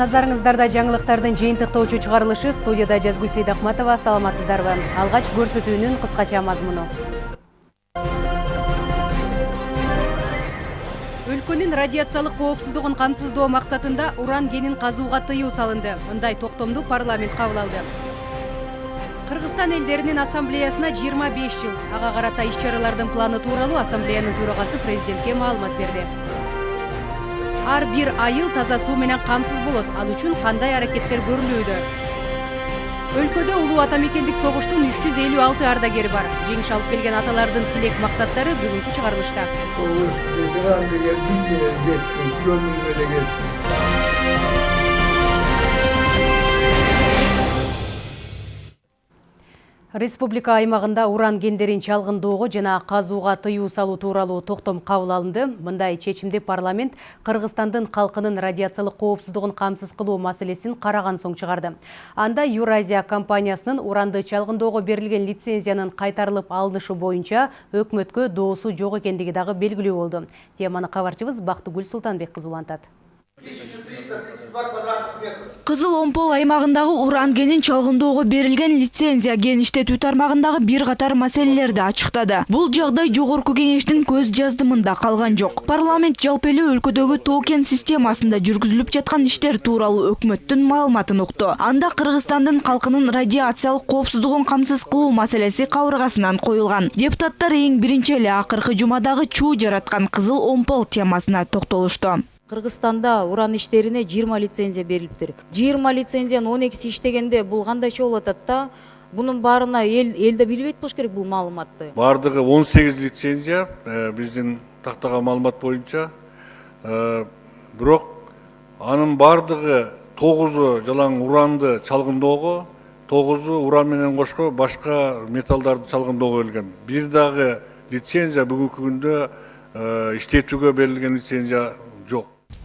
назарыңыздарда жаңылыктардын жыйынтыктоочу чыгарылышы студияда жазгүл сейдахматова саламатсыздарбы? Алгач көрсөтүүнүн кыскача мазмуну. Өлкөнүн радиациялык коопсуздугун камсыздоо максатында уран кенин казууга тыюу салынды. Мындай токтомду парламент кабыл алды. Кыргызстан элдеринин ассамблеясына жыйырма беш жыл. Ага карата иш чаралардын планы тууралуу ассамблеянын төрагасы президентке маалымат берди ар бир айыл таза суу менен камсыз болот. Ал үчүн кандай аракеттер көрүлүүдө? Өлкөдө улуу ата мекендик согуштун үч жүз элүү алты ардагери бар. Жеңиш алып келген аталардын тилек максаттары бүгүнкү чыгарылышта. Деген республика аймагында уран кендерин чалгындоого жана казууга тыюу салуу тууралуу токтом кабыл алынды. Мындай чечимди парламент кыргызстандын калкынын радиациялык коопсуздугун камсыз кылуу маселесин караган соң чыгарды анда евразия компаниясынын уранды чалгындоого берилген лицензиянын кайтарылып алынышы боюнча өкмөткө доосу жок экендиги дагы белгилүү болду теманы кабарчыбыз бактыгүл султанбек кызы улантат 1332 квадратных метра. Кызыл Омпол аймагындагы уран кенин чалгындоого берилген лицензия кен иштетүү тармагындагы бир катар маселелерди ачыктады. Бул жагдай жогорку кеңештин көз жаздымында калган жок. Парламент жалпы эле өлкөдөгү тоо кен системасында жүргүзүлүп жаткан иштер тууралуу өкмөттүн маалыматын укту. Анда Кыргызстандын калкынын радиациялык коопсуздугун камсыз кылуу маселеси кабыргасынан коюлган. Депутаттар эң биринчи эле акыркы жумадагы чуу жараткан Кызыл Омпол темасына токтолушту. Кыргызстанда уран иштерине 20 лицензия берилиптир. 20 лицензиянын 12си иштегенде бул кандайча болуп атат да? Бунун баарына эл элде билбейт болуш керек бул маалыматты. бардығы 18 лицензия э, биздин тактаган маалымат боюнча Э, бирок анын бардығы тогузу жалаң уранды чалгындоого тогузу уран менен кошко башка металлдарды чалгындоого берилген бир дагы лицензия бүгүнкү күндө иштетүүгө берилген лицензия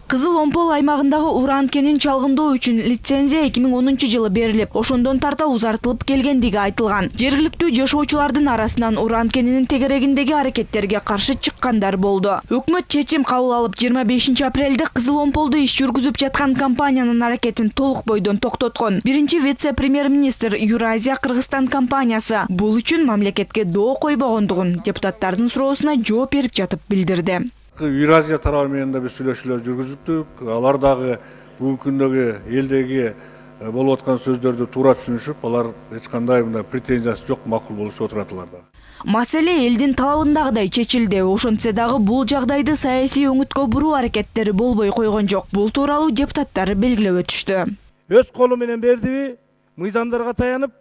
Кызыл Омпол аймагындагы уран кенин чалгындоо үчүн лицензия 2010 жылы берилип, ошондон тарта узартылып келгендиги айтылган. Жергиликтүү жашоочулардын арасынан уран кенинин тегерегиндеги аракеттерге каршы чыккандар болду. Өкмөт чечим кабыл алып 25 апрелде Кызыл Омполдо иш жүргүзүп жаткан компаниянын аракетин толук бойдон токтоткон. Биринчи вице-премьер-министр Юразия Кыргызстан компаниясы бул үчүн мамлекетке доо койбогондугун депутаттардын суроосуна жооп берип жатып билдирди. Евразия тарабы менен да биз сүйлөшүүлөр жүргүздүк. Алар дагы бүгүнкү күндөгү элдеги болуп аткан сөздөрдү туура түшүнүшүп, алар эч кандай мындай претензиясы жок, макул болушуп отурат алар да. Маселе элдин талабындагыдай чечилди. Ошентсе дагы бул жагдайды саясий өңүткө буруу аракеттери болбой койгон жок. Бул тууралуу депутаттар белгилеп өтүштү. өз колу менен бердиби мыйзамдарга таянып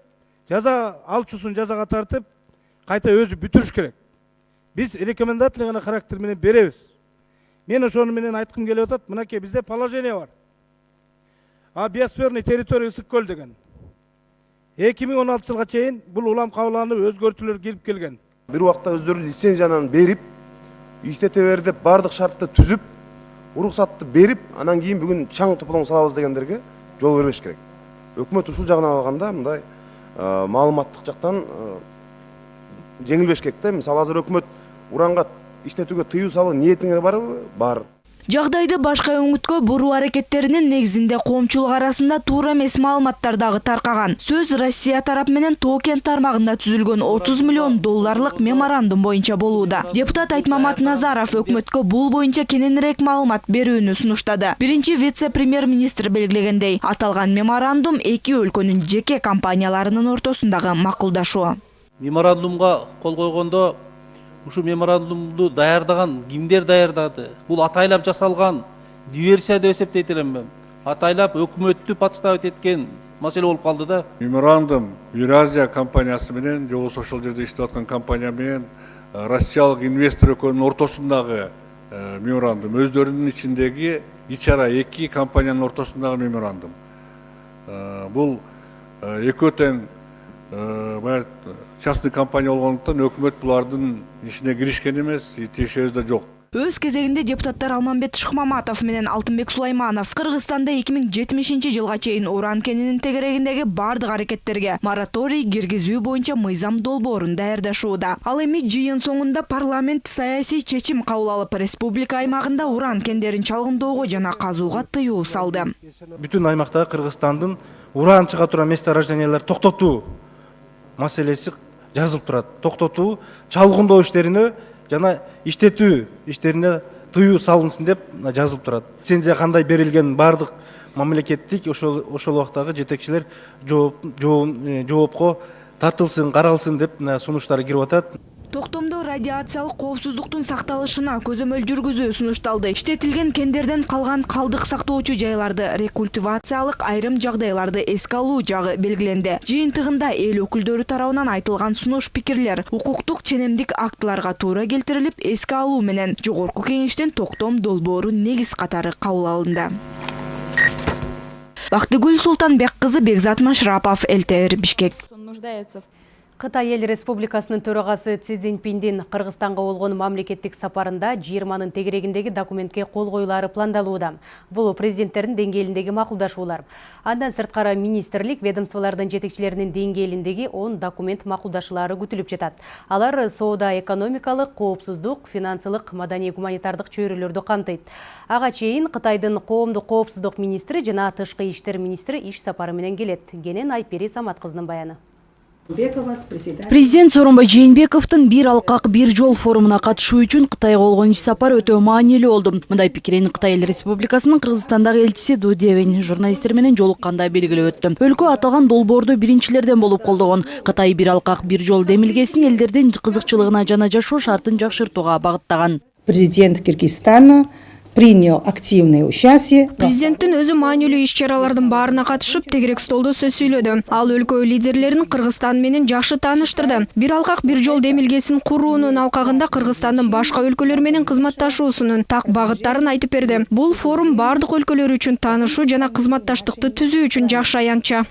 жаза алчусун жазага тартып кайта өзү бүтүрүш керек биз рекомендательный характер менен беребиз мен ошону менен айткым келип атат мынакей бизде положение бар а биосферный территория ысык көл деген. Эки миң он алты жылга чейин бул улам кабылданып өзгөртүүлөр кирип келген бир убакта өздөрү лицензияны берип иштете бер деп баардык шартты түзүп уруксатты берип анан кийин бүгүн чаң туплоң салабыз дегендерге жол бербеш керек өкмөт ушул жагынан алганда мындай маалыматтык жактан жеңилбеш керек да мисалы азыр өкмөт уранга иштетүүгө тыюу салуу ниетиңер барбы бар Жагдайды башка өңүткө буруу аракеттеринин негизинде коомчулук арасында туура эмес маалыматтар дагы таркаган. Сөз Россия тарап менен Токен тармагында түзүлгөн 30 миллион долларлык меморандум боюнча болууда. Депутат Айтмамат Назаров өкмөткө бул боюнча кененирээк маалымат берүүнү сунуштады. Биринчи вице-премьер-министр белгилегендей, аталган меморандум эки өлкөнүн жеке компанияларынын ортосундагы макулдашуу. меморандумга кол койгондо ушул меморандумду даярдаган кимдер даярдады? Бул атайлап жасалган диверсия деп эсептейт элем мен. Атайлап өкмөттү подставить эткен маселе болуп калды да. Меморандум Евразия компаниясы менен же болбосо ошол жерде иштеп аткан компания менен э, россиялык инвестор экөөнүн ортосундагы э, меморандум. Өздөрүнүн ичиндеги ич ара эки компаниянын ортосундагы меморандум. Э, бул экөө тең баягы частный компания болгондуктан өкмөт булардын ишине киришкен эмес и тиешебиз да жок Өз кезегинде депутаттар Алмамбет Шыкмаматов менен Алтынбек Сулайманов Кыргызстанда 2070 жылга чейин уран кенинин тегерегиндеги бардык аракеттерге мораторий киргизүү боюнча мыйзам долбоорун даярдашууда. Ал эми жыйын соңунда парламент саясий чечим кабыл алып, республика аймагында уран кендерин чалгындоого жана казууга тыюу салды. Бүтүн аймактагы Кыргызстандын уран чыга турган месторожденияларды токтотуу маселеси жазылып турат. Токтотуу, чалгындоо иштерине жана иштетүү иштерине тыюу салынсын деп жазылып турат. Лицензия кандай берилген бардык мамлекеттик ошол ошол убактагы жетекчилер жооп жоопко тартылсын, каралсын деп сунуштар кирип атат. Токтомдо радиациялык коопсуздуктун сакталышына көзөмөл жүргүзүү сунушталды. Иштетилген кендерден калган калдык сактоочу жайларды рекультивациялык айрым жагдайларды эске алуу жагы белгиленди. Жыйынтыгында эл өкүлдөрү тарабынан айтылган сунуш пикирлер укуктук ченемдик актыларга туура келтирилип, эске алуу менен жогорку кеңештин токтом долбоору негиз катары кабыл алынды. Бактыгүл Султанбек кызы Бекзат Машрапов, ЛТР Бишкек. Қытай ел республикасының төрағасы Си Цзиньпиндин Қырғызстанға болгон мамлекеттик сапарында 20-нын тегерегиндеги документке кол коюлары пландалууда. Бул президенттердин деңгээлиндеги макулдашуулар. Андан сырткары министрлик ведомстволардын жетекчилеринин деңгээлиндеги 10 документ макулдашуулары күтүлүп жатат. Алар соода экономикалык, коопсуздук, финансылык, маданий гуманитардык чөйрөлөрдү камтыйт. Ага чейин Кытайдын коомдук коопсуздук министри жана тышкы иштер министри иш сапары менен келет. Генен Айпери Самат кызынын баяны. Президент Сооронбай Жээнбековдун бир алкак бир жол форумуна катышуу үчүн Кытайга болгон иш сапар өтө маанилүү болду. Мындай пикирин Кытай Эл Республикасынын Кыргызстандагы элчиси Ду Девин журналисттер менен жолукканда белгилеп өттү. Өлкө аталган долбоорду биринчилерден болуп колдогон. Кытай бир алкак бир жол демилгесин элдердин кызыкчылыгына жана жашоо шартын жакшыртууга багыттаган. Президент Кыргызстана принял активное участие. Президенттин өзү маанилүү иш чаралардын баарына катышып, тегерек столдо сөз сүйлөдү. Ал өлкө лидерлерин Кыргызстан менен жакшы тааныштырды. Бир алкак бир жол демилгесин куруунун алкагында Кыргызстандын башка өлкөлөр менен кызматташуусунун так багыттарын айтып берди. Бул форум бардык өлкөлөр үчүн таанышуу жана кызматташтыкты түзүү үчүн жакшы аянтча.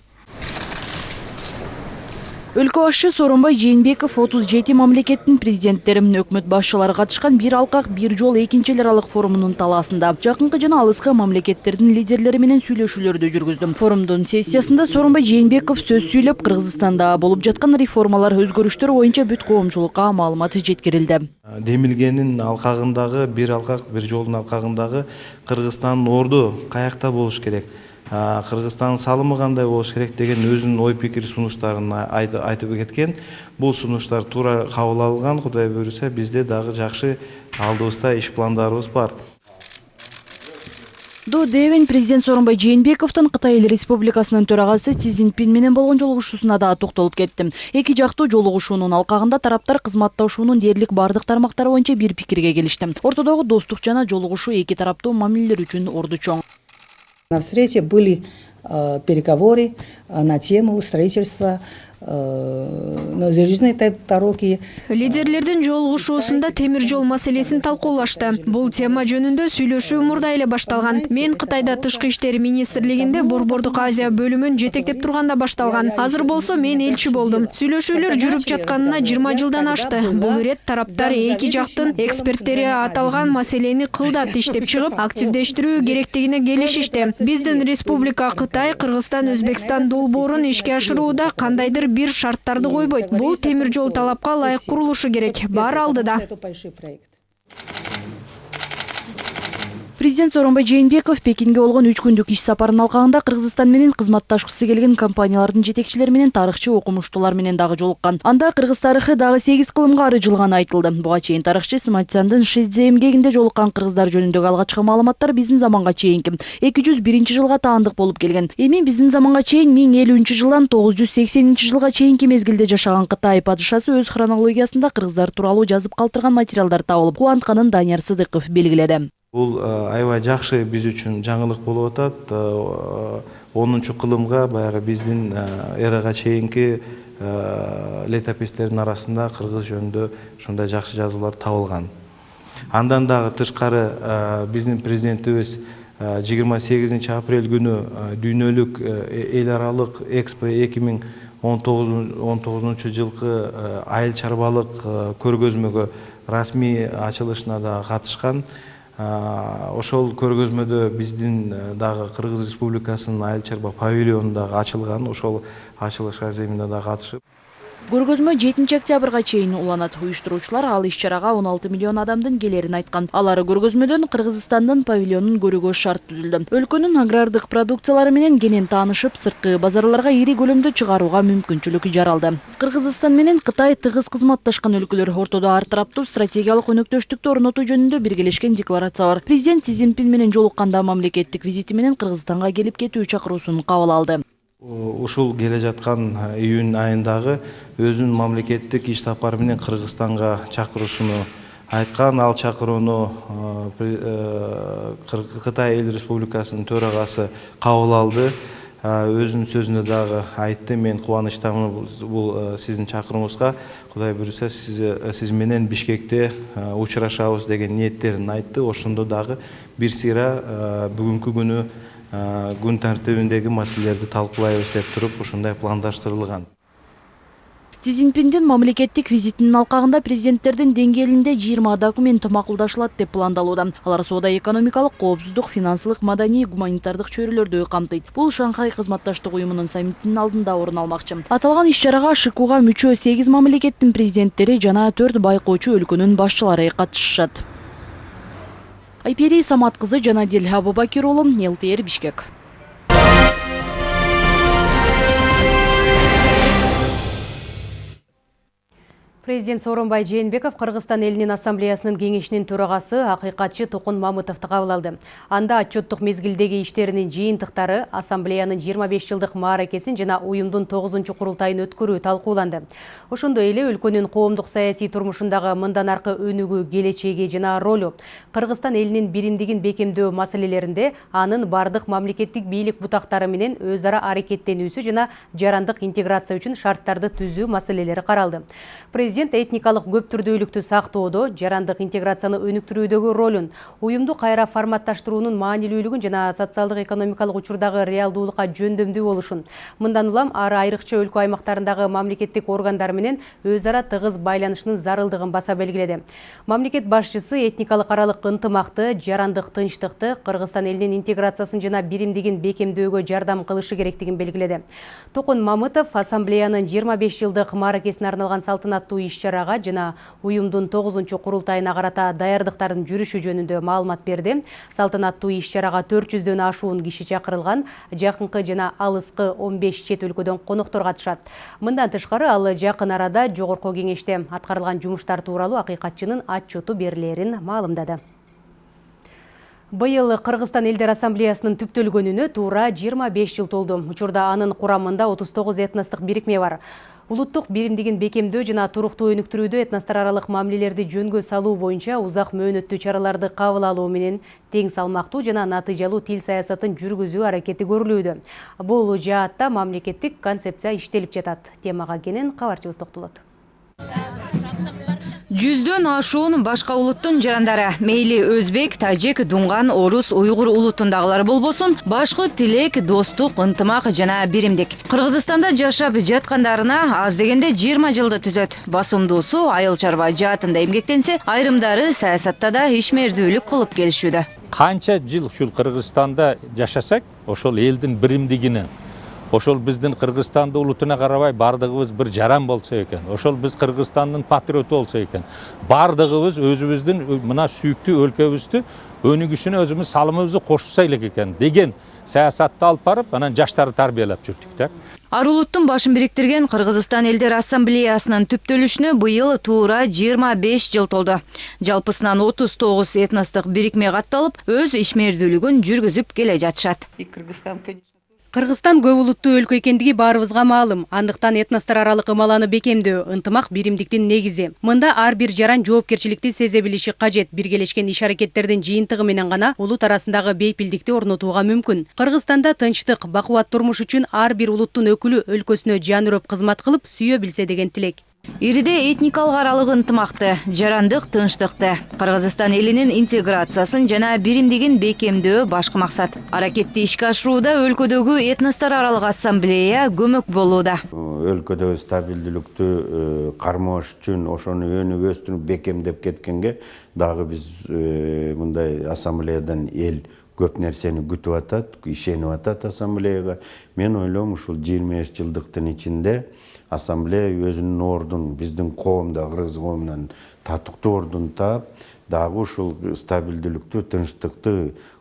Өлкө башчы Сооронбай Жээнбеков 37 мамлекеттин президенттери, өкмөт башчылары катышкан бир алкак бир жол экинчи эл аралык форумунун талаасында жакынкы жана алыскы мамлекеттердин лидерлери менен сүйлөшүүлөрдү жүргүздү. Форумдун сессиясында Сооронбай Жээнбеков сөз сүйлөп, Кыргызстанда болуп жаткан реформалар, өзгөрүштөр боюнча бүт коомчулукка маалымат жеткирилди. Демилгенин алкагындагы бир алкак бир жолдун алкагындагы Кыргызстандын орду каякта болуш керек? Кыргызстандын салымы кандай болуш керек деген өзүнүн ой пикир сунуштарын айтып кеткен. Бул сунуштар туура кабыл алынган. Кудай буюрса бизде дагы жакшы алдыбызда иш пландарыбыз бар. До девин президент сооронбай жээнбековдун кытай эл республикасынын төрагасы си цзиньпин менен болгон жолугушуусуна да токтолуп кетти. Эки жактуу жолугушуунун алкагында тараптар кызматташуунун дээрлик бардык тармактары боюнча бир пикирге келишти. Ортодогу достук жана жолугушуу эки тараптуу мамилелер үчүн орду чоң На встрече были э, переговоры э, на тему строительства дороги лидерлердин жолугушуусунда темир жол маселесин талкуулашты. Бул тема жөнүндө сүйлөшүү мурда эле башталган. Мен кытайда тышкы иштер министрлигинде борбордук азия бөлүмүн жетектеп турганда башталган. Азыр болсо мен элчи болдум. Сүйлөшүүлөр жүрүп жатканына жыйырма жылдан ашты. Бул ирет тараптар эки жактын эксперттери аталган маселени кылдат иштеп чыгып активдештирүү керектигине келишишти. Биздин республика кытай кыргызстан өзбекстан долбоорун ишке ашырууда кандайдыр бир шарттарды койбойт бул темир жол талапка ылайык курулушу керек бар алдыда президент сооронбай жээнбеков пекинге болгон үч күндүк иш сапарынын алкагында кыргызстан менен кызматташкысы келген компаниялардын жетекчилери менен тарыхчы окумуштуулар менен дагы жолуккан. Анда кыргыз тарыхы дагы сегиз кылымга арыжылганы айтылды. Буга чейин тарыхчы сматсяндын шидзе эмгегинде жолуккан кыргыздар жөнүндөгү алгачкы маалыматтар биздин заманга чейинки эки жүз биринчи жылга таандык болуп келген. Эми биздин заманга чейин миң элүүнчү жылдан тогуз жүз сексенинчи жылга чейинки мезгилде жашаган кытай падышасы өз хронологиясында кыргыздар тууралуу жазып калтырган материалдар табылып кубантканын данияр сыдыков белгиледи. Бул аябай жакшы биз үчүн жаңылык болуп атат. Онунчу кылымга баягы биздин эрага чейинки летопистердин арасында кыргыз жөнүндө ушундай жакшы жазуулар табылган. Андан дагы тышкары биздин президентибиз жыйырма сегизинчи апрель күнү дүйнөлүк эл аралык экспо эки миң он тогузунчу жылкы айыл чарбалык көргөзмөгө расмий ачылышына дагы катышкан ошол көргөзмөдө биздин дагы кыргыз республикасынын айыл чарба павильону дагы ачылган ошол ачылышка земине дагы катышып көргөзмө 7 октябрга чейин уланат уюштуруучулар ал иш чарага 16 миллион адамдын келерин айткан алар көргөзмөдөн кыргызстандын павильонун көрүүгө шарт түзүлдү. Өлкөнүн агрардык продукциялары менен кенен таанышып сырткы базарларга ири көлөмдө чыгарууга мүмкүнчүлүк жаралды. Кыргызстан менен кытай тыгыз кызматташкан өлкөлөр ортодо ар тараптуу стратегиялык өнөктөштүктү орнотуу жөнүндө биргелешкен декларация бар. Президент си цзиньпин менен жолукканда мамлекеттик визити менен кыргызстанга келип кетүү чакыруусун кабыл алды. Ушул келе жаткан июнь айындагы өзүнүн мамлекеттик иш сапары менен кыргызстанга чакыруусуну айткан. Ал чакырууну кытай эл республикасынын төрагасы кабыл алды. Өзүнүн сөзүндө дагы айтты. Мен кубанычтамын бул сиздин чакырууңузга кудай буюрса сиз менен бишкекте учурашабыз деген ниеттерин айтты. Ошондо дагы бир сыйра бүгүнкү күнү күн тартибиндеги маселелерди талкуулайбыз деп туруп ушундай пландаштырылган. Си цзиньпиндин мамлекеттик визитинин алкагында президенттердин деңгээлинде жыйырма документ макулдашылат деп пландалууда. Алар соода экономикалык коопсуздук финансылык маданий гуманитардык чөйрөлөрдү камтыйт. Бул шанхай кызматташтык уюмунун саммитинин алдында орун алмакчы. Аталган иш чарага шкуга мүчө сегиз мамлекеттин президенттери жана төрт байкоочу өлкөнүн башчылары катышышат айпери самат кызы жанадил абубакир уулу лтр бишкек. Президент Сооронбай Жээнбеков Кыргызстан элинин ассамблеясынын кеңешинин төрагасы акыйкатчы Токун Мамытовду кабыл алды. Анда отчеттук мезгилдеги иштеринин жыйынтыктары, ассамблеянын 25 жылдык мааракесин жана уюмдун 9 курултайын өткөрүү талкууланды. Ошондой эле өлкөнүн коомдук саясий турмушундагы мындан аркы өнүгүү, келечеги жана ролу, Кыргызстан элинин биримдигин бекемдөө маселелеринде анын бардык мамлекеттик бийлик бутактары менен өз ара аракеттенүүсү жана жарандык интеграция үчүн шарттарды түзүү маселелери каралды. Этникалык көптүрдүүлүктү сактоодо, жарандык интеграцияны өнүктүрүүдөгү ролун, уюмду кайра форматташтыруунун маанилүүлүгүн жана социалдык экономикалык учурдагы реалдуулукка жөндөмдүү болушун. Мындан улам ар айрыкча өлкө аймактарындагы мамлекеттик органдар менен өз ара тыгыз байланышынын зарылдыгын баса белгиледи. Мамлекет башчысы этникалык аралык ынтымакты, жарандык тынчтыкты, Кыргызстан элинин интеграциясын жана биримдигин бекемдөөгө жардам кылышы керектигин белгиледи. Токун Мамытов ассамблеянын 25 жылдык мааракесине арналган салтанаттуу иш чарага жана уюмдун 9 курултайына карата даярдыктардын жүрүшү жөнүндө маалымат берди. Салтанаттуу иш чарага 400дөн ашуун киши чакырылган, жакынкы жана алыскы 15 чет өлкөдөн коноктор катышат. Мындан тышкары ал жакын арада жогорку кеңеште аткарылган жумуштар тууралуу акыйкатчынын отчету берилерин маалымдады. Быйыл Кыргызстан элдер ассамблеясынын түптөлгөнүнө туура 25 жыл толду. Учурда анын курамында 39 этностук бирикме бар. Улуттук биримдигин бекемдөө жана туруктуу өнүктүрүүдө этностор аралык мамилелерди жөнгө салуу боюнча узак мөөнөттүү чараларды кабыл алуу менен тең салмактуу жана натыйжалуу тил саясатын жүргүзүү аракети көрүлүүдө. Бул жаатта мамлекеттик концепция иштелип жатат. Темага кенен кабарчыбыз токтолот. Жүздөн ашуун башка улуттун жарандары. Мейли өзбек тажик дунган орус уйгур улутундагылар болбосун башкы тилек достук ынтымак жана биримдик. Кыргызстанда жашап жаткандарына аз дегенде жыйырма жылды түзөт. Басымдуусу айыл чарба жаатында эмгектенсе айрымдары саясатта да ишмердүүлүк кылып келишүүдө. Канча жыл ушул кыргызстанда жашасак ошол элдин биримдигине ошол биздин кыргызстандын улутуна карабай баардыгыбыз бир жаран болсо экен ошол биз кыргызстандын патриоту болсо экен баардыгыбыз өзүбүздүн мына сүйүктүү өлкөбүздү өнүгүшүнө өзүбүз салымыбызды кошсо элек экен деген саясатты алып барып анан жаштарды тарбиялап жүрдүк да ар улуттун башын бириктирген кыргызстан элдер ассамблеясынын түптөлүшүнө быйыл туура жыйырма беш жыл толду жалпысынан отуз тогуз этностук бирикме катталып өз ишмердүүлүгүн жүргүзүп келе жатышат Кыргызстан көп улуттуу өлкө экендиги баарыбызга маалым. Андыктан этностор аралык ымаланы бекемдөө, ынтымак биримдиктин негизи. Мында ар бир жаран жоопкерчиликти сезе билиши кажет. Биргелешкен иш аракеттердин жыйынтыгы менен гана улут арасындагы бейпилдикти орнотууга мүмкүн. Кыргызстанда тынчтык, бакубат турмуш үчүн ар бир улуттун өкүлү өлкөсүнө жан үрөп кызмат деген тилек. Ириде этникалык аралык ынтымакты жарандык тынчтыкты. Кыргызстан элинин интеграциясын жана биримдигин бекемдөө башкы максат. Аракетти ишке ашырууда өлкөдөгү этностор аралык ассамблея көмөк болууда. Өлкөдөгү стабилдүүлүктү кармоош үчүн ошону өнүп өстүрүп бекемдеп кеткенге дагы биз мындай ассамблеядан эл көп нерсени күтүп атат ишенип атат ассамблеяга. Мен ойлойм ушул жыйырма беш жылдыктын ичинде ассамблея өзүнүн ордун биздин коомдо кыргыз коомунан татыктуу ордун таап дагы ушул стабилдүүлүктү тынчтыкты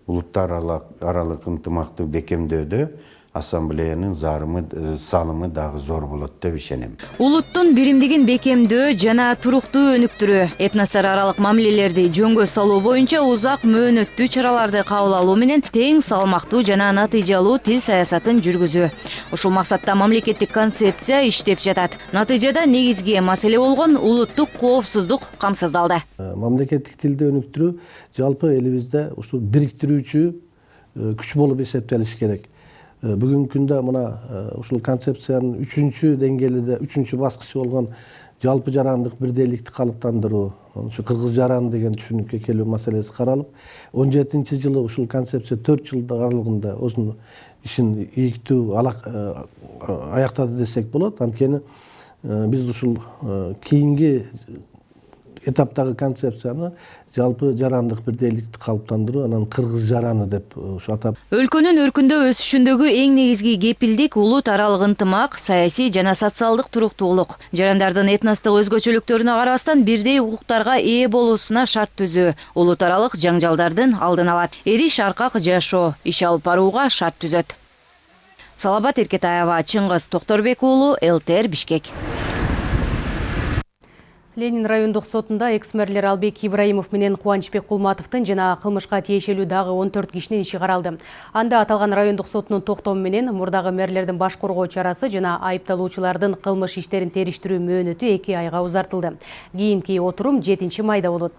улуттар аралык ынтымакты бекемдөөдө ассамблеянын зарымы салымы дагы зор болот деп ишенем. Улуттун биримдигин бекемдөө жана туруктуу өнүктүрүү этностор аралык мамилелерди жөнгө салуу боюнча узак мөөнөттүү чараларды кабыл алуу менен тең салмактуу жана натыйжалуу тил саясатын жүргүзүү. Ушул максатта мамлекеттик концепция иштеп жатат. Натыйжада негизги маселе болгон улуттук коопсуздук камсыздалды. Мамлекеттик тилди өнүктүрүү жалпы элибизде ушул бириктирүүчү күч болуп эсептелиш керек. Бүгүнкү күндө мына ушул концепциянын үчүнчү деңгээлиде үчүнчү баскычы болгон жалпы жарандык бирдейликти калыптандыруу ушу кыргыз жараны деген түшүнүккө келүү маселеси каралып он жетинчи жылы ушул концепция төрт жыл аралыгында өзүнүн ишин ийиктүү аяктады десек болот анткени биз ушул кийинки этаптагы концепцияны жалпы жарандык бирдейликти калыптандыруу анан кыргыз жараны деп ушу атап өлкөнүн өркүндөп өсүшүндөгү эң негизги кепилдик улут аралык ынтымак саясий жана социалдык туруктуулук. Жарандардын этностук өзгөчөлүктөрүнө карабастан бирдей укуктарга ээ болуусуна шарт түзүү. Улут аралык жаңжалдардын алдын алат. Эриш аркак жашоо иш алып барууга шарт түзөт. Салабат эркетаева чыңгыз токторбек уулу лтр бишкек ленин райондук сотунда экс мэрлер албек ибраимов менен кубанычбек кулматовдун жана кылмышка тиешелүү он төрт кишинин иши каралды. Анда аталган райондук соттун токтому менен мурдагы мэрлердин баш коргоо чарасы жана айыпталуучулардын кылмыш иштерин териштирүү мөөнөтү эки айга узартылды. Кийинки отурум жетинчи майда болот.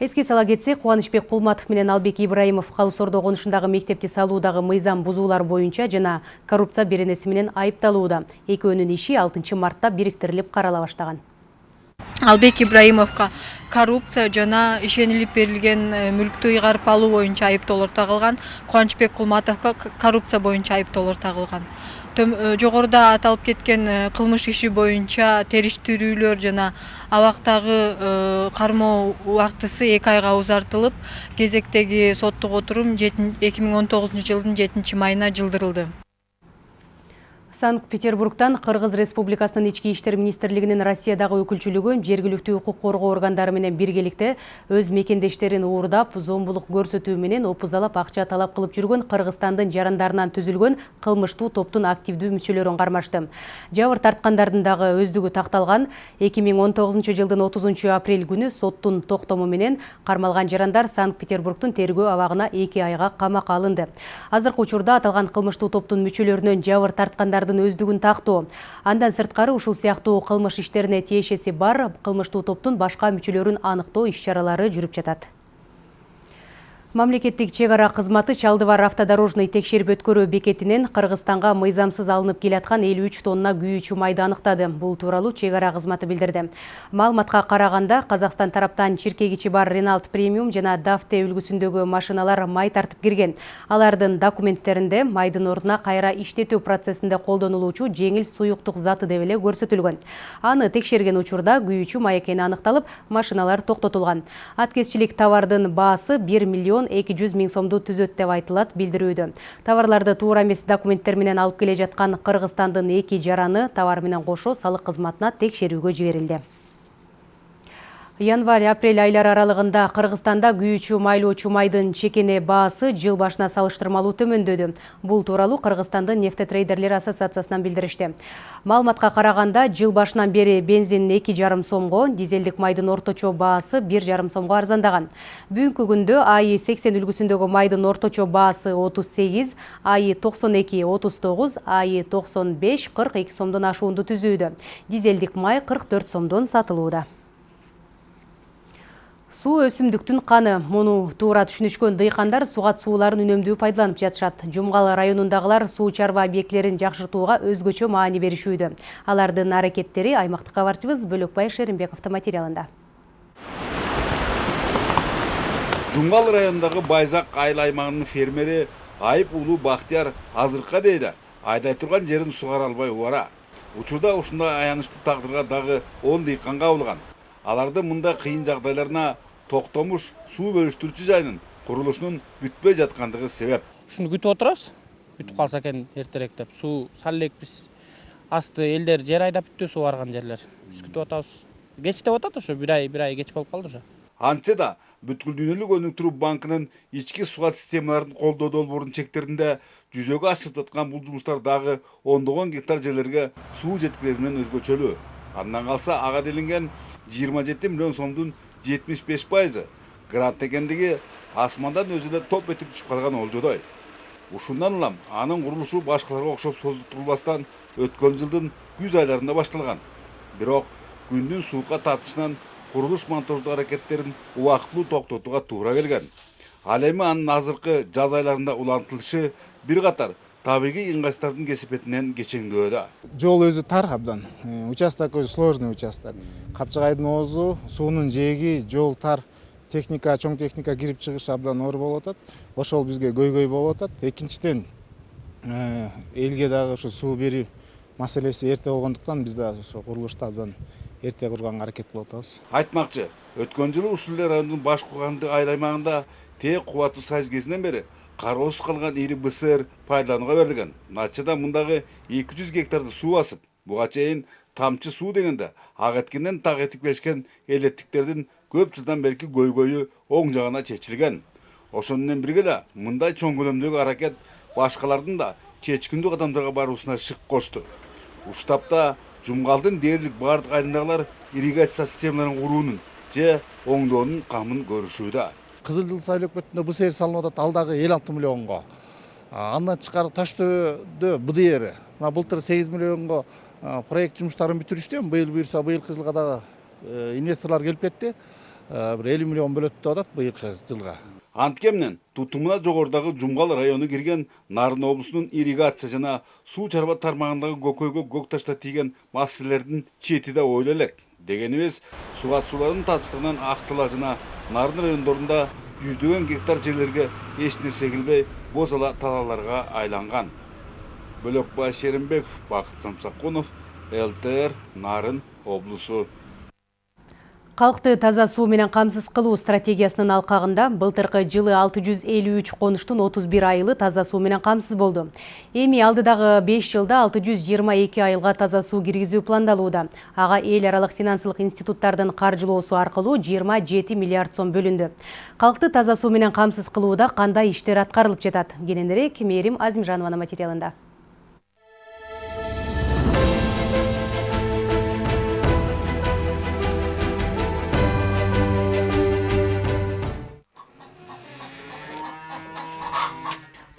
Эске сала кетсек кубанычбек кулматов менен албек ибраимов калыс ордо конушундагы мектепти салуудагы мыйзам бузуулар боюнча жана коррупция беренеси менен айыпталууда. Экөөнүн иши алтынчы мартта бириктирилип карала баштаган. Албек ибраимовго коррупция жана ишенилип берилген мүлктү ыйгарып алуу боюнча айыптоолор тагылган кубанычбек кулматовго коррупция боюнча айыптоолор тагылган. Жогоруда аталып кеткен кылмыш иши боюнча териштирүүлөр жана абактагы кармоо убактысы эки айга узартылып кезектеги соттук отурум эки миң он тогузунчу жылдын жетинчи майына жылдырылды Санкт-Петербургтан Кыргыз Республикасынын ички иштер министрлигинин Россиядагы өкүлчүлүгү жергиликтүү укук коргоо органдары менен биргеликте өз мекендештерин уурдап, зомбулук көрсөтүү менен опузалап акча талап кылып жүргөн Кыргызстандын жарандарынан түзүлгөн кылмыштуу топтун активдүү мүчөлөрүн кармашты. Жабыр тарткандардын дагы өздүгү такталган 2019 жылдын 30 апрель күнү соттун токтому менен кармалган жарандар Санкт-Петербургдун тергөө абагына 2 айга камакка алынды. Азыркы учурда аталган кылмыштуу топтун мүчөлөрүнөн жабыр тарткандардын өздүгүн тактоо. Андан сырткары ушул сыяктуу кылмыш иштерине тиешеси бар. Кылмыштуу топтун башка мүчөлөрүн аныктоо иш чаралары жүрүп жатат Мамлекеттик чек ара кызматы Чалдыбар автодорожный текшерип өткөрүү бекетинен Кыргызстанга мыйзамсыз алынып келаткан 53 тонна күйүүчү майды. Бул тууралуу чек ара кызматы билдирди. Маалыматка караганда Казакстан тараптан чиркегичи бар Renault Premium жана Dafte үлгүсүндөгү машиналар май тартып кирген. Алардын документтеринде майдын ордуна кайра иштетүү процессинде колдонулуучу жеңил суюктук заты деп эле көрсөтүлгөн. Аны текшерген учурда күйүүчү май экени аныкталып, машиналар токтотулган. Аткезчилик товардын баасы 1 миллион эки жүз миң сомду түзөт деп айтылат билдирүүдө. Товарларды туура эмес документтер менен алып келе жаткан кыргызстандын эки жараны товар менен кошо салык кызматына текшерүүгө жиберилди. Январь апрель айлары аралыгында кыргызстанда күйүүчү майлоочу майдын чекене баасы жыл башына салыштырмалуу төмөндөдү. Бул тууралуу кыргызстандын нефтетрейдерлер ассоциациясынан билдиришти. Маалыматка караганда жыл башынан бери бензин эки жарым сомго дизелдик майдын орточо баасы бир жарым сомго арзандаган. Бүгүнкү күндө аи сексен үлгүсүндөгү майдын орточо баасы отуз сегиз аи токсон эки отуз тогуз аи токсон беш кырк эки сомдон ашуунду түзүүдө. Дизелдик май кырк төрт сомдон сатылууда. Суу өсүмдүктүн каны муну туура түшүнүшкөн дыйкандар сугат сууларын үнөмдүү пайдаланып жатышат жумгал районундагылар суу чарба объектилерин жакшыртууга өзгөчө маани беришүүдө. Алардын аракеттери аймактык кабарчыбыз бөлөкбай шеримбековдун материалында. Жумгал районундагы байзак айыл аймагынын фермери айып уулу бактыяр азыркыга дейин айдай турган жерин сугара албай убара учурда ушундай аянычтуу тагдырга дагы он дыйкан кабылган аларды мындай кыйын жагдайларына токтомуш суу бөлүштүрүүчү жайынын курулушунун бүтпөй жаткандыгы себеп. Ушуну күтүп отурабыз бүтүп калса экен эртерээк деп. Суу сал элек биз асты элдер жер айдап бүттү суу барган жерлер. Биз күтүп атабыз кечтеп атат ошо бир ай бир ай кеч болуп калды уже. Антсе да бүткүл дүйнөлүк өнүктүрүү банкынын ички суга системаларын колдоо долбоорунун чектеринде жүзөгө ашырып жаткан бул жумуштар дагы ондогон гектар жерлерге суу жеткирери менен өзгөчөлүү андан ага делинген жыйырма жети миллион сомдун жетимиш беш пайызы грант экендиги асмандан өзү эле топ этип түшүп калган олжодой ушундан улам анын курулушу башкаларга окшоп созултурулбастан өткөн жылдын күз айларында башталган бирок күндүн суукка тартышынан курулуш монтаждоо аракеттерин убактылуу токтотууга туура келген. Ал эми анын азыркы жаз айларында улантылышы бир катар табигый ыңгайсыздардын кесепетинен кечеңдөөдө жол өзү тар абдан. Участок өзү сложный участок. Капчыгайдын оозу суунун жээги жол тар. Техника чоң техника кирип чыгышы абдан оор болуп атат. Ошол бизге көйгөй болуп атат. Экинчиден элге дагы ушу суу берүү маселеси эрте болгондуктан биз дагы ошо курулушту абдан эрте курганга аракет кылып атабыз. Айтмакчы өткөн жылы ушул эле райондун баш кууганды айыл аймагында тээк кубаттуу сайыз кезинен бери кароосуз калган ири бср пайдаланууга берилген натыйжада мындагы эки жүз гектарды суу басып буга чейин тамчы суу дегенде ак эткинден так этип көп жылдан берки көйгөйү оң жагына чечилген ошону менен бирге эле мындай чоң көлөмдөгү аракет башкалардын да чечкиндүү кадамдарга баруусуна шык кошту ушул тапта жумгалдын дээрлик баардык айылындагылар ирригация системаларын куруунун же оңдоонун камын көрүшүүдө кызыл жыл сайыл өкмөтүндө бср салынып атат ал дагы элүү алты миллионго андан тышкары таш төбөдө бдр мына былтыр сегиз миллионго проект жумуштарын бүтүрүштү эми быйыл буюрса быйылкы жылга дагы инвесторлор келип кетти бир элүү миллион бөлөт деп атат быйылкы жылга антке менен тутумуна жогорудагы жумгал району кирген нарын облусунун ирригация жана суу чарба тармагындагы көкөйгө көк таштар тийген маселелердин чети да ойло элек дегенибиз суга суулардын татыштыгынан актала жана нарын райондорунда жүздөгөн гектар жерлерге эч нерсе эгилбей боз ала талааларга айланган бөлөкбай шеримбеков бакыт самсакунов лтр нарын облусу Қалықты таза суу менен камсыз кылуу стратегиясынын алкагында былтыркы жылы 653 конуштун 31 айылы таза суу менен камсыз болду. Эми алдыдагы 5 жылда 622 айылга таза суу киргизүү пландалууда. Ага эл аралык финансылык институттардын каржылоосу аркылуу 27 миллиард сом бөлүндү. Калкты таза суу менен камсыз кылууда кандай иштер аткарылып жатат? Кененирээк Мээрим Азимжанованын материалында.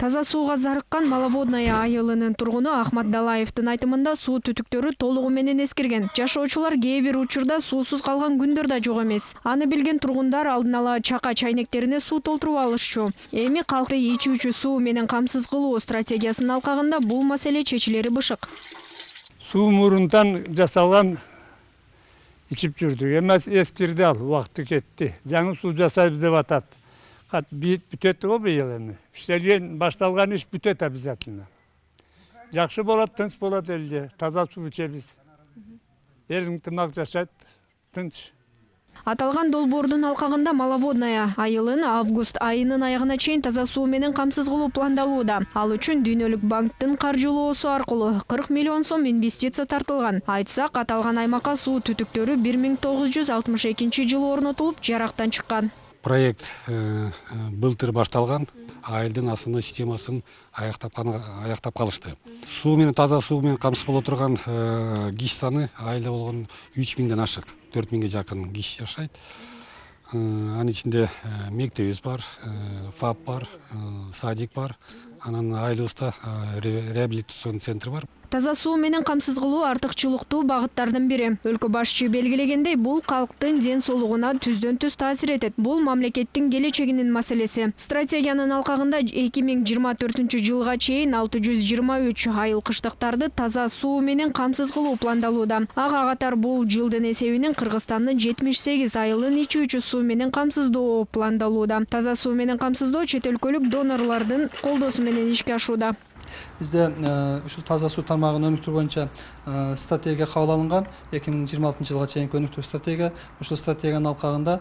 Таза сууга зарыккан маловодная айылынын тургуну ахмат далаевдин айтымында суу түтүктөрү толугу менен эскирген жашоочулар кээ бир учурда суусуз калган күндөр да жок эмес. Аны билген тургундар алдын ала чака чайнектерине суу толтуруп алышчу. Эми калкты ичүүчү суу менен камсыз кылуу стратегиясынын алкагында бул маселе чечилери бышык. Суу мурунтан жасалган ичип жүрдүк. Эми эскирди ал убакыты кетти. Жаңы суу жасайбыз деп атат бүтөт го быйыл эми иштелген башталган иш бүтөт обязательно жакшы болот тынч болот элде таза суу ичебиз эл ынтымак жашайт тынч аталган долбоордун алкагында маловодная айылын август айынын аягына чейин таза суу менен камсыз кылуу пландалууда. Ал үчүн дүйнөлүк банктын каржылоосу аркылуу кырк миллион сом инвестиция тартылган айтсак аталган аймакка суу түтүктөрү бир миң тогуз жүз алтымыш экинчи жылы орнотулуп жарактан чыккан проект былтыр башталган айылдын основной системасын аяктап аяктап калышты. Суу менен таза суу менен камсыз боло турган киши саны айылда болгон үч миңден ашык төрт миңге жакын киши жашайт. Анын ичинде мектебибиз бар фап бар садик бар. Анан айылыбызда реабилитационный центр бар. Таза суу менен камсыз кылуу артыкчылыктуу багыттардын бири. Өлкө башчы белгилегендей бул калктын ден соолугуна түздөн түз таасир этет. Бул мамлекеттин келечегинин маселеси. Стратегиянын алкагында эки миң жыйырма төртүнчү жылга чейин алты жүз жыйырма үч айыл кыштыктарды таза суу менен камсыз кылуу пландалууда. Ага катар бул жылдын эсебинен кыргызстандын жетимиш сегиз айылын ичүүчү суу менен камсыздоо пландалууда. Таза суу менен камсыздоо чет өлкөлүк донорлордун колдоосу менен ишке ашууда бизде ушул таза суу тармагын өнүктүрүү боюнча стратегия кабыл алынган эки миң жыйырма алтынчы жылга чейинки өнүктүрүү стратегия ушул стратегиянын алкагында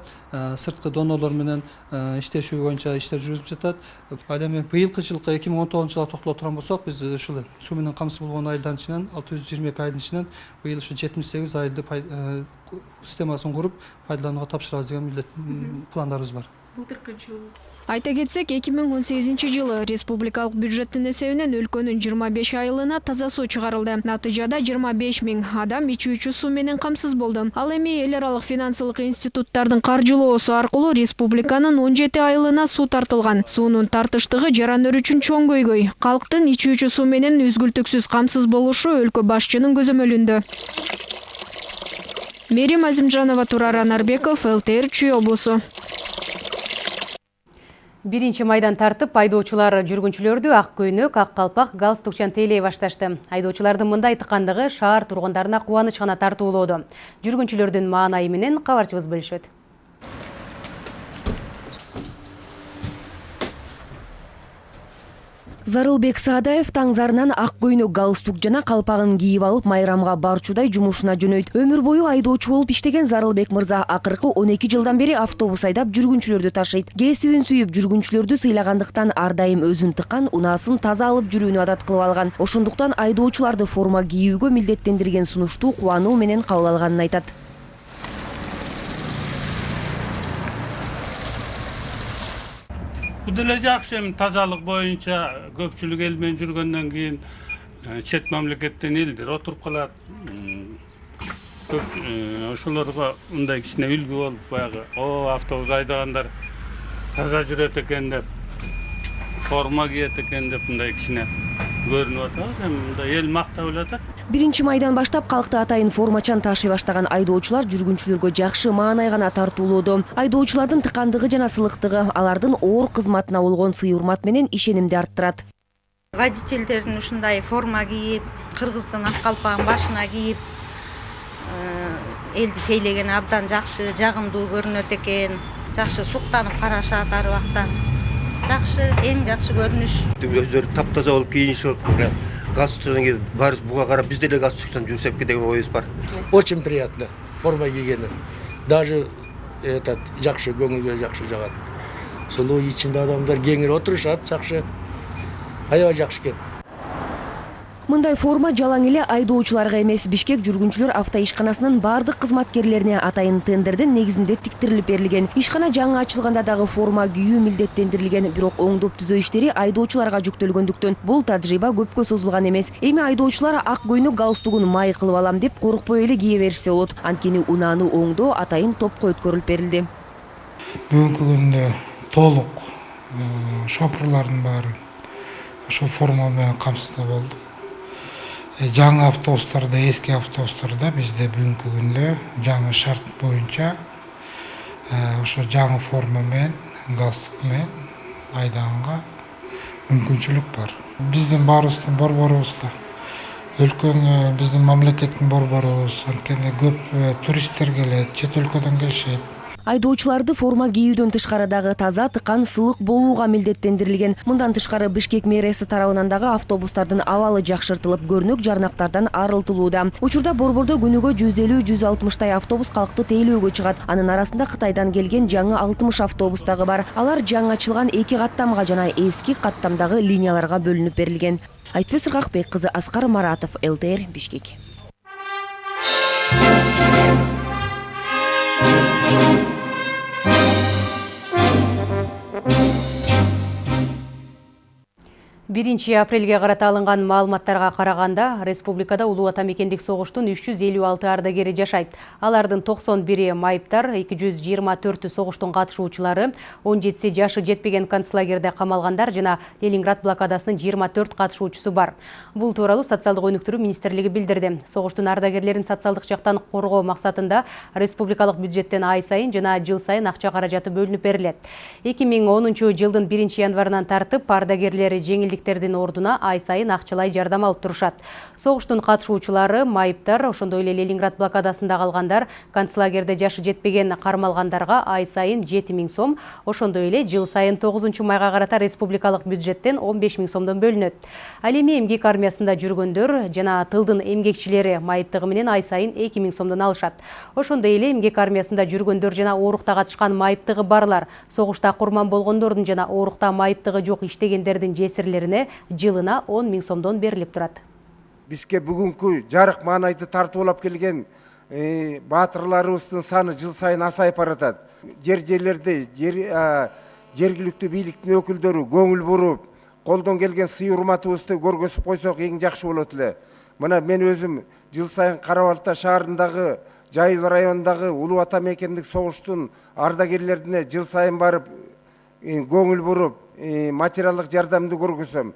сырткы донорлор менен иштешүү боюнча иштер жүргүзүлүп жатат ал эми быйылкы жылкы эки миң он тогузунчу жылга токтоло турган болсок биз ушул суу менен камсыз болгон айылдардын ичинен алты жүз жыйырма эки айылдын ичинен быйыл ушу жетимиш сегиз айылды системасын куруп пайдаланууга тапшырабыз деген милдет пландарыбыз бар былтыркы жыл айта кетсек эки миң он сегизинчи жылы республикалык бюджеттин эсебинен өлкөнүн жыйырма беш айылына таза суу чыгарылды. Натыйжада жыйырма беш миң адам ичүүчү суу менен камсыз болду. Ал эми эл аралык финансылык институттардын каржылоосу аркылуу республиканын он жети айылына суу тартылган. Суунун тартыштыгы жарандар үчүн чоң көйгөй. Калктын ичүүчү суу менен үзгүлтүксүз камсыз болушу өлкө башчынын көзөмөлүндө мерим азимжанова турар анарбеков лтр чүй облусу биринчи майдан тартып айдоочулар жүргүнчүлөрдү ак көйнөк ак калпак галстукчан тейлей башташты. Айдоочулардын мындай тыкандыгы шаар тургундарына кубаныч гана тартуулоодо. Жүргүнчүлөрдүн маанайы менен кабарчыбыз бөлүшөт зарылбек саадаев таң зарынан ак көйнөк галстук жана калпагын кийип алып майрамга барчудай жумушуна жөнөйт. Өмүр бою айдоочу болуп иштеген зарылбек мырза он эки жылдан бери автобус айдап жүргүнчүлөрдү ташыйт кесибин сүйүп жүргүнчүлөрдү сыйлагандыктан ар дайым өзүн тыккан унаасын таза алып жүрүүнү адат кылып алган ошондуктан айдоочуларды форма кийүүгө милдеттендирген сунушту кубануу менен кабыл алганын айтат. Бул деле жакшы эми тазалык боюнча көпчүлүк эл менен жүргөндөн кийин чет мамлекеттен элдер отуруп калат ошолорго мындай кичине үлгү болуп баягы о автобус айдагандар таза жүрөт экен деп форма кийет экен деп мындай кичине көрүнүп атабыз эми мындай эл мактап эле атат биринчи майдан баштап калкты атайын формачан ташый баштаган айдоочулар жүргүнчүлөргө жакшы маанай гана тартуулоодо айдоочулардын тыкандыгы жана сылыктыгы алардын оор кызматына болгон сый урмат менен ишенимди арттырат водительдердин ушундай форма кийип кыргыздын ак калпагын башына кийип элди тейлегени абдан жакшы жагымдуу көрүнөт экен жакшы суктанып карашат ар убакта жакшы эң жакшы көрүнүш өздөрү таптаза болуп кийинишип галстукчан кийип баарыбыз буга карап биз деле галстукчан жүрсек деген оюбуз бар. Очень приятно. Форма кийгени даже этот жакшы көңүлгө жакшы жагат сулуу ичинде адамдар кеңири отурушат жакшы аябай жакшы экен мындай форма жалаң эле айдоочуларга эмес. Бишкек жүргүнчүлөр автоишканасынын баардык кызматкерлерине атайын тендердин негизинде тиктирилип берилген. Ишкана жаңы ачылганда дагы форма кийүү милдеттендирилген бирок оңдоп түзөө иштери айдоочуларга жүктөлгөндүктөн. Бул тажрыйба көпкө созулган эмес. Эми айдоочулар ак көйнөк галстугун май кылып алам деп коркпой эле кие беришсе болот. Анткени унааны оңдоо атайын топко өткөрүлүп берилди. Бүгүнкү күндө толук шопурлардын баары ошол форма менен камсыздуу болду жаңы автобустарда эски автобустарда бизде бүгүнкү күндө жаңы шарт боюнча ошо жаңы форма менен галстук менен айдаганга мүмкүнчүлүк бар. Биздин баарыбыздын борборубуз да өлкөнү биздин мамлекеттин борборубуз анткени көп туристтер келет чет өлкөдөн келишет айдоочуларды форма кийүүдөн тышкары дагы таза тыкан сылык болууга милдеттендирилген. Мындан тышкары бишкек мэриясы тарабынан дагы автобустардын абалы жакшыртылып көрнөк жарнактардан арылтылууда. Учурда борбордо күнүгө жүз элүү жүз алтымыштай автобус калкты тейлөөгө чыгат. Анын арасында кытайдан келген жаңы алтымыш автобус дагы бар. Алар жаңы ачылган эки каттамга жана эски каттамдагы линияларга бөлүнүп берилген. Айтпөз ыргакбек кызы аскар маратов лтр бишкек биринчи апрелге карата алынган маалыматтарга караганда республикада улуу ата мекендик согуштун үч жүз элүү алты ардагери жашайт. Алардын токсон бири майыптар эки жүз жыйырма төртү согуштун катышуучулары он жетиси жашы жетпеген концлагерде камалгандар жана ленинград блокадасынын жыйырма төрт катышуучусу бар. Бул тууралуу социалдык өнүктүрүү министрлиги билдирди. Согуштун ардагерлерин социалдык жактан коргоо максатында республикалык бюджеттен ай сайын жана жыл сайын акча каражаты бөлүнүп берилет. Эки миң онунчу жылдын биринчи январынан тартып ардагерлер жеңилдик эмгектердин ордуна ай сайын акчалай жардам алып турушат. Согуштун катышуучулары майыптар ошондой эле ленинград блокадасында калгандар концлагерде жашы жетпеген кармалгандарга ай сайын жети миң сом ошондой эле жыл сайын тогузунчу майга карата республикалык бюджеттен он беш миң сомдон бөлүнөт. Ал эми эмгек армиясында жүргөндөр жана тылдын эмгекчилери майыптыгы менен ай сайын эки миң сомдон алышат. Ошондой эле эмгек армиясында жүргөндөр жана оорукта катышкан майыптыгы барлар согушта курман болгондордун жана оорукта майыптыгы жок иштегендердин жесирлерине жылына он миң сомдон берилип турат бизге бүгүнкү жарык маанайды тартуулап келген баатырларыбыздын саны жыл сайын азайып баратат жер жерлерде жергиликтүү бийликтин өкүлдөрү көңүл буруп колдон келген сый урматыбызды көргөзүп койсок эң жакшы болот эле мына мен өзүм жыл сайын кара балта шаарындагы жайыл районундагы улуу ата мекендик согуштун ардагерлерине жыл сайын барып көңүл буруп материалдык жардамды көргөзөм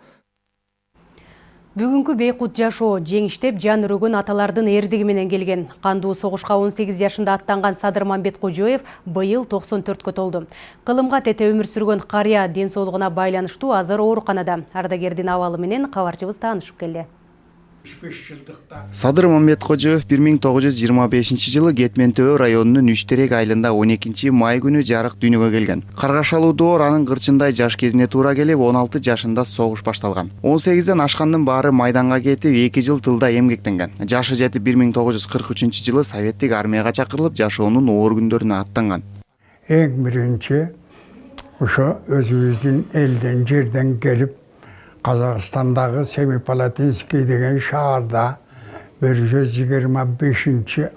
бүгүнкү бейкут жашоо жеңиштеп жан өрөгөн аталардын эрдиги менен келген. Кандуу согушка он сегиз жашында аттанган садыр мамбет кожоев быйыл токсон төрткө толду. Кылымга тете өмүр сүргөн карыя ден соолугуна байланыштуу азыр ооруканада. Ардагердин абалы менен кабарчыбыз таанышып келди садыр мамбеткожоев бир миң тогуз жүз жыйырма бешинчи жылы кетмен төбө районунун үч терек айылында он экинчи май күнү жарык дүйнөгө келген. Каргашалуу доор анын кырчындай жаш кезине туура келип он алты жашында согуш башталган. он сегизден ашкандын баары майданга кетип эки жыл тылда эмгектенген. Жашы жетип бир миң тогуз жүз кырк үчүнчү жылы советтик армияга чакырылып жашоонун оор күндөрүнө аттанган. Эң биринчи ошо өзүбүздүн элден жерден келип Қазақстандағы Семипалатинский деген жиырма бешинчи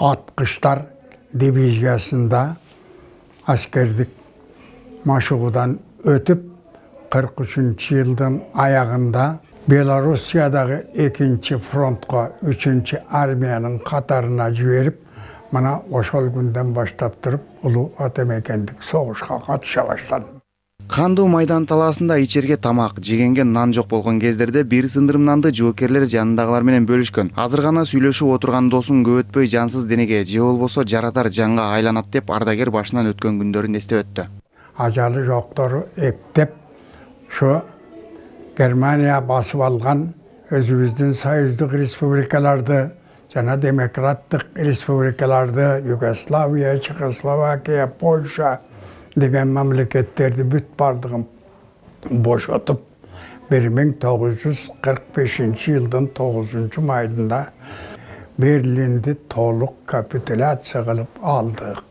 атқыштар дивизиясында аскердик машыгуудан өтіп 43 жылдың аяғында белоруссиядағы екінші фронтқа үшінші армияның қатарына жіберіп мына ошол күнден баштап тұрып улуу атамекендик согушка катыша баштадым кандуу майдан талаасында ичерге тамак жегенге нан жок болгон кездерде бир сындырым нанды жоокерлер жанындагылар менен бөлүшкөн. Азыр гана сүйлөшүп отурган досуң көп өтпөй жансыз денеге же болбосо жаратар жанга айланат деп ардагер башынан өткөн күндөрүн эстеп өттү. Ажалы жоктору эптеп ушу германия басып алган өзүбүздүн союздук республикаларды жана демократтык республикаларды югославия чехословакия польша деген мамлекеттерди бүт бардығын кырк бешинчи жылдын тогузунчу майында берлинди толук капитуляция кылып алдык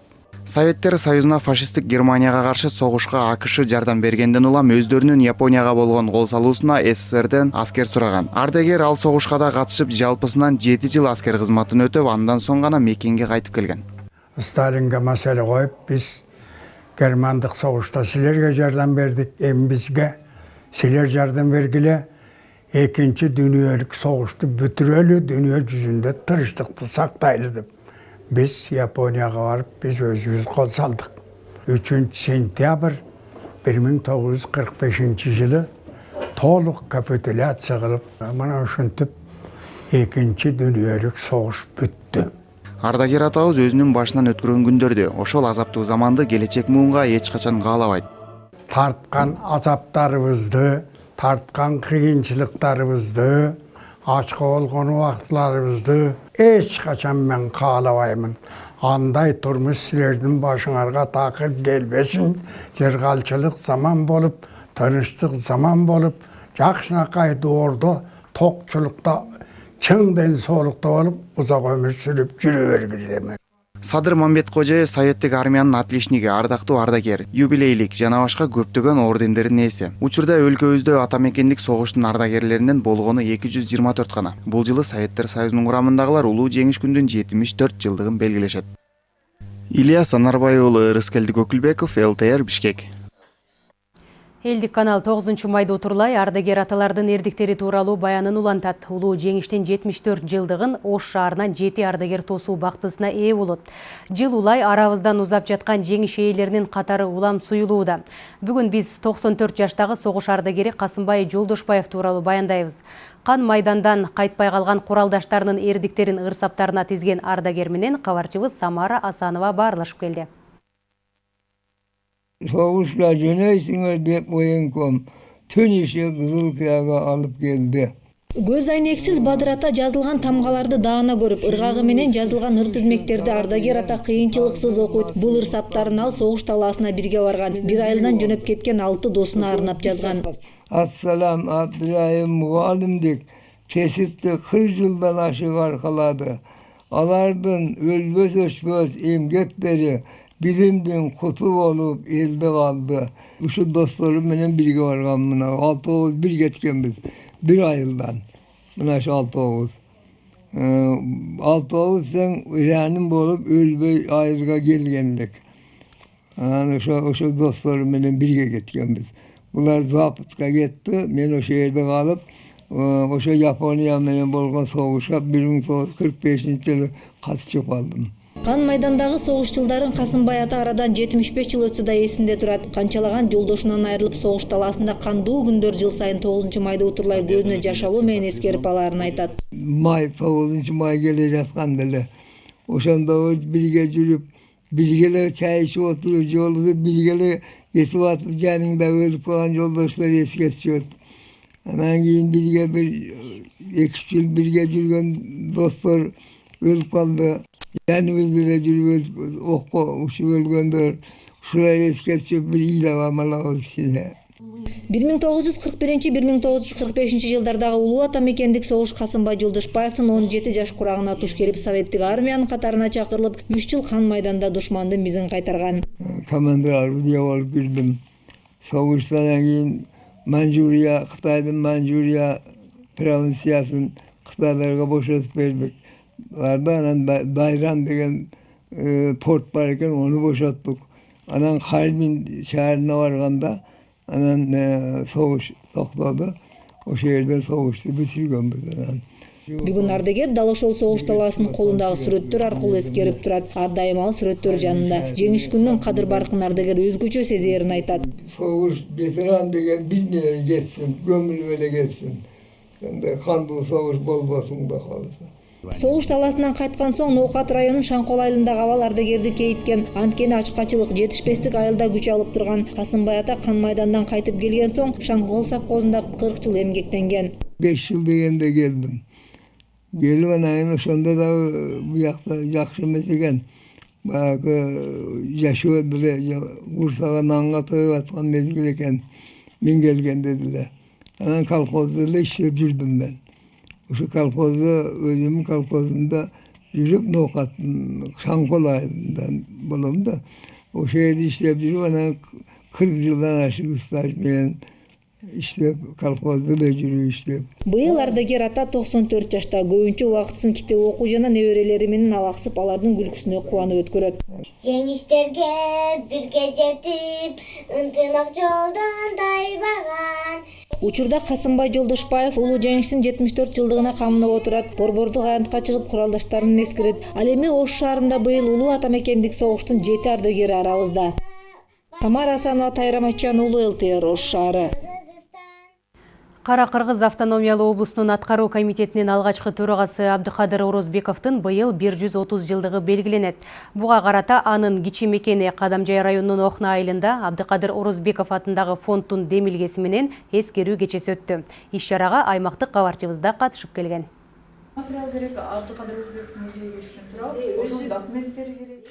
советтер союзуна фашисттик германияга каршы согушка акш жардам бергенден улам өздөрүнүн японияга болгон кол салуусуна сссрден аскер сураган ардагер ал согушка да катышып жалпысынан жети жыл аскер кызматын өтөп андан соң гана мекенге кайтып келген сталинге маселе коюп биз германдық соғышта сілерге жардам бердік эми бизге силер жардам бергиле экинчи дүниелік соғышты бүтүрөлү дүние жүзүндө тынчтыкты сактайлы деп биз японияга барып биз өзүбүз кол салдык үчүнчү сентябрь бир миң тогуз жүз кырк бешинчи жылы толук капитуляция кылып мына ушинтип экинчи дүниелик согуш бүттү ардагер атабыз өзүнүн башынан өткөргөн күндөрдү ошол азаптуу заманды келечек муунга эч качан каалабайт. Тарткан азаптарыбызды тарткан кыйынчылыктарыбызды ачка болгон убактыларыбызды эч качан мен каалабаймын. Андай турмуш силердин башыңарга такыр келбесин жыргалчылык заман болуп тынычтык заман болуп жакшынакай доордо токчулукта чың ден соолукта болуп узак өмүр сүрүп жүрө бергиле садыр мамбеткожоев советтик армиянын отличниги ардактуу ардагер юбилейлик жана башка көптөгөн ордендердин ээси учурда өлкөбүздө ата мекендик согуштун ардагерлеринен болгону эки жүз жыйырма төрт гана бул жылы советтер союзунун курамындагылар улуу жеңиш жетимиш төрт жылдыгын белгилешет ильяс анарбай уулу ырыскелди көкүлбеков лтр бишкек элдик канал тогузунчу майда утурлай ардагер аталардын эрдиктери тууралуу баянын улантат. Улуу жеңиштин жетимиш төрт жылдыгын ош шаарынан жети ардагер тосуу бактысына ээ болот. Жыл улай арабыздан узап жаткан жеңиш ээлеринин катары улам суюлууда. Бүгүн биз токсон төрт жаштагы согуш ардагери касымбай жолдошбаев тууралуу баяндайбыз. Кан майдандан кайтпай калган куралдаштарынын эрдиктерин ырсаптарына тизген ардагер менен кабарчыбыз самара асанова баарлашып келди соғысқа жөнейсіңер деп военком төнеше кызыл кыяга алып келди көз айнексиз бадыр ата жазылган тамгаларды даана көрүп ыргагы менен жазылган ыр тизмектерди ардагер ата кыйынчылыксыз окуйт бул ыр саптарын ал согуш талаасына бирге барган бир айылдан жөнөп кеткен алты досуна арнап жазган ассалам абдырайым мугалимдик кесипти кырк жылдан ашык аркалады алардын өлбөс өчпөс эмгектери билимдин куту болуп элде калды ушу досторум менен бирге барган мына алтообуз бир кеткенбиз бир айылдан мына ушу алтообуз алтообуз тең ираним болуп өлбөй айылга келгендик анан ошо ошо досторум менен бирге кеткенбиз булар западка кетти мен ошол жерде калып ошо япония менен болгон согушка бир миң тогуз жүз кырк бешинчи жылы катышып калдым кан майдандагы согуш жылдарын касымбай ата арадан жетимиш беш жыл өтсө да эсинде турат канчалаган жолдошунан айрылып согуш талаасында кандуу күндөр жыл сайын тогузунчу майды утурлай көзүнө жаш алуу менен эскерип алаарын айтат май тогузунчу май келе жатканда эле ошондо бирге жүрүп бирге эле чай ичип отуруп жолубузду бирге эле кетип атып жаныңда өлүп калган жолдоштор эске түшөт анан кийин бирге бир эки жыл жүргөн достор өлүп калды өлгөндөр ушулар эске түшүп бир миң тогуз жүз кырк биринчи бир миң тогуз жүз кырк бешинчи жылдардагы улуу ата мекендик согуш касымбай жолдошбаевдин он жети жаш курагына туш келип советтик армиянын катарына чакырылып үч жыл қан майданда душмандын мизин кайтарган командир орудия болуп жүрдүм согуштан кийин манчжурия кытайдын манчжурия провинциясын кытайларга бошотуп бердик барда анан дайран деген порт бар экен ону бошоттук анан харбин шаарына барганда анан согуш токтоду ошол жерде согушту бүтүргөнбүз анан бүгүн ардагер дал ошол согуш талаасынын колундагы сүрөттөр аркылуу эскерип турат ар дайым ал сүрөттөр жанында жеңиш күнүнүн кадыр баркын ардагер өзгөчө сезээрин айтат согуш ветеран деген биз менен кетсин көмүлүп эле кетсин андай кандуу согуш болбосун кудай кааласа согуш талаасынан кайткан соң ноокат районунун шаңкол айылындагы абал ардагерди кейиткен анткени ачкачылык жетишпестик айылда күч алып турган касымбай ата кан майдандан кайтып келген соң шаңкол совхозунда кырк жыл эмгектенген беш жыл дегенде келдим келип анан кийин ошондо дагы буякта жакшы эмес экен баягы жашоо деле курсага нанга тоюп аткан мезгил экен мен келгенде деле анан колхозда эле иштеп жүрдүм мен. Ошо колхозда өзүмдүн колхозумда жүрүп ноокаттын шаңкол айылында болом да ошол жерде иштеп жүрүп анан кырк жылдан ашык стаж менен иштеп колхозда эле жүрүп иштеп. Быйыл ардагер ата токсон төрт жашта көбүнчө убактысын китеп окуу жана неберелери менен алаксып алардын күлкүсүнө кубанып өткөрөт. Жеңиштерге бирге жетип ынтымак жолдон тайбаган. Учурда касымбай жолдошбаев улуу жеңиштин жетимиш төрт жылдыгына камынып отурат. Борбордук аянтка чыгып куралдаштарын эскерет. Ал эми ош шаарында быйыл улуу ата мекендик согуштун жети ардагери арабызда тамара асанова тайрам айтжан уулу лтр ош шаары Кара Кыргыз автономиялуу облустунун аткаруу комитетинин алгачкы төрагасы Абдыкадыр Орозбековдун быйыл 130 жылдыгы белгиленет. Буга карата анын кичи мекени Кадамжай районунун Охна айылында Абдыкадыр Орозбеков атындагы фонддун демилгеси менен эскерүү кечеси өттү. Иш чарага аймактык кабарчыбыз да катышып келген. Материал керек документтери керек.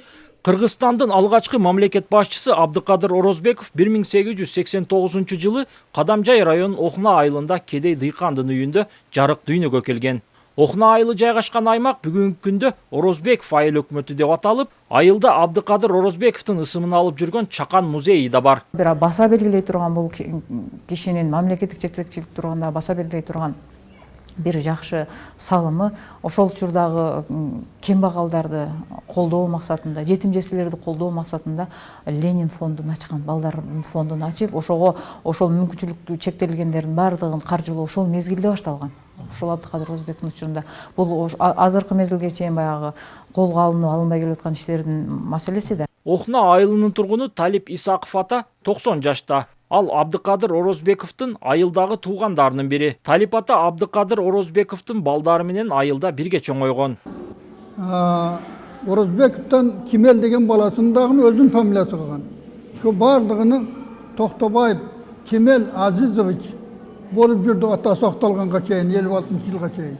Кыргызстандын алгачкы мамлекет башчысы Абдыкадыр Орозбеков 1889 жылы Кадамжай районунун Охна айылында кедей дыйкандын үйүндө жарык дүйнөгө келген. Охна айылы жайгашкан аймак бүгүнкү күндө Орозбеков айыл өкмөтү деп аталып, айылда Абдыкадыр Орозбековдун ысымын алып жүргөн Чакан музейи да бар. Баса белгилей турган бул кишинин мамлекеттик жетекчилик турганда баса белгилей турган бир жакшы салымы ошол учурдагы кембагалдарды колдоо максатында жетим жесирлерди колдоо максатында ленин фондун ачкан балдардын фондун ачып ошого ошол мүмкүнчүлүктүү чектелгендердин баардыгын каржылоо ошол мезгилде башталган ушул абдыкадыр орозбековдун учурунда бул азыркы мезгилге чейин баягы колго алынып алынбай келип аткан иштердин маселеси да охна айылынын тургуну талип исаков ата токсон жашта ал абдыкадыр орозбековдун айылдагы туугандарынын бири талип ата абдыкадыр орозбековдун балдары менен айылда бирге чоңойгон орозбековдон кемел деген баласын дагы өзүнүн фамилиясы кылган ошо баардыгыны токтобаев кемел азизович болып жүрді. Атасы ақталғанға шейін елу алтыншы жылға шейін.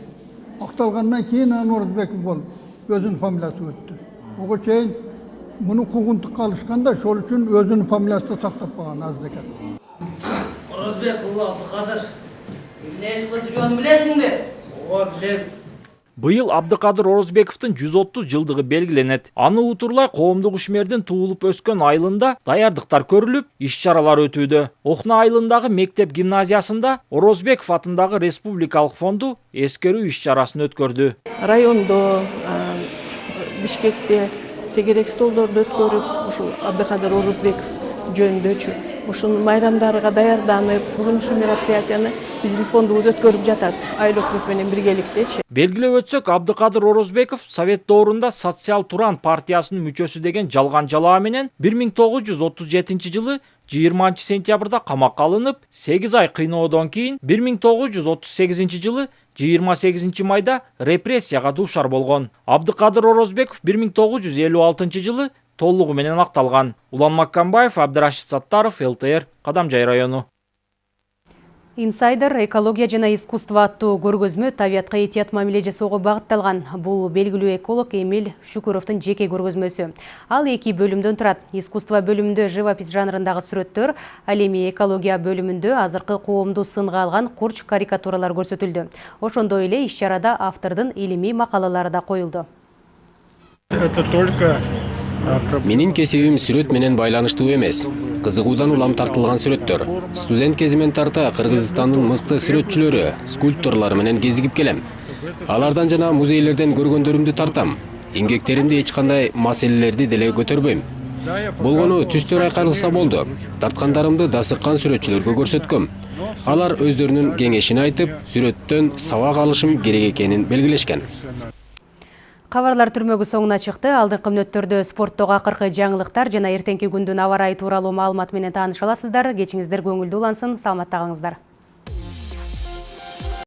Ақталғаннан кейін ануарбеков болып өзінің фамилиясы өтті. Оған шейін мұны қуғындыққа алышқанда сол үшін өзінің фамилиясын сақтап қалған аздекен Орозбек ұлы Абдықадыр не іс қылып жүргенін білесің бе ооба білем Быйыл Абдыкадыр Орозбековдун 130 жылдыгы белгиленет. Аны утурлай коомдук ишмердин туулуп өскөн айылында даярдыктар көрүлүп, иш-чаралар өтүүдө. Охна айылындагы мектеп гимназиясында Орозбеков атындагы республикалык фонду эскерүү иш-чарасын өткөрдү. райондо бишкекте тегерек столдорду өткөрүп ушул абдыкадыр орозбеков жөнүндөчү ушунун майрамдарга даярданып бүгүн ушул мероприятияны биздин фондубуз өткөрүп жатат. Айыл өкмөт менен биргеликтечи. Белгилеп өтсөк, Абдыкадыр Орозбеков Совет доорунда Социал Туран партиясынын мүчөсү деген жалган жалаа менен 1937 жылы 20 сентябрда камакка алынып, 8 ай кыйноодон кийин 1938 жылы 28 майда репрессияга дуушар болгон. Абдыкадыр Орозбеков 1956 жылы толугу менен акталган. Улан Маккамбаев, Абдырашид Саттаров, ЛТР, Кадамжай району. Инсайдер экология жана искусство аттуу көргөзмө табиятка этият мамиле жасоого багытталган. Бул белгилүү эколог Эмиль Шүкүровдун жеке көргөзмөсү. Ал эки бөлүмдөн турат. Искусство бөлүмүндө живопись жанрындагы сүрөттөр, ал эми экология бөлүмүндө азыркы коомду сынга алган курч карикатуралар көрсөтүлдү. Ошондой эле иш-чарада автордун илимий макалалары да коюлду. Это только Менин кесибим сүрөт менен байланыштуу эмес. Кызыгуудан улам тартылган сүрөттөр. Студент кезимен тарта Кыргызстандын мыкты сүрөтчүлөрү, скульпторлор менен кезигип келем. Алардан жана музейлерден көргөндөрүмдү тартам. Эмгектеримде эч кандай маселелерди деле көтөрбөйм. Болгону түстөр айкарылса болду. Тарткандарымды дасыккан сүрөтчүлөргө көрсөткөм. Алар өздөрүнүн кеңешин айтып, сүрөттөн сабак алышым керек экенин белгилешкен. Кабарлар түрмөгү соңуна чыкты. Алдыңкы мүнөттөрдө спорттогу акыркы жаңылыктар жана эртеңки күндүн аба ырайы тууралуу маалымат менен тааныша аласыздар. Кечиңиздер көңүлдүү улансын. Саламатта калыңыздар.